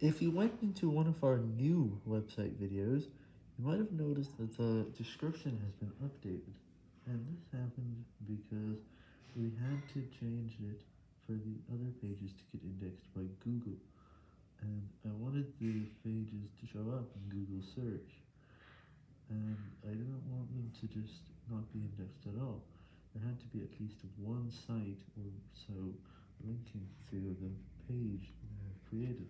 If you went into one of our new website videos, you might have noticed that the description has been updated, and this happened because we had to change it for the other pages to get indexed by Google, and I wanted the pages to show up in Google search, and I didn't want them to just not be indexed at all. There had to be at least one site or so linking to the page that I have created.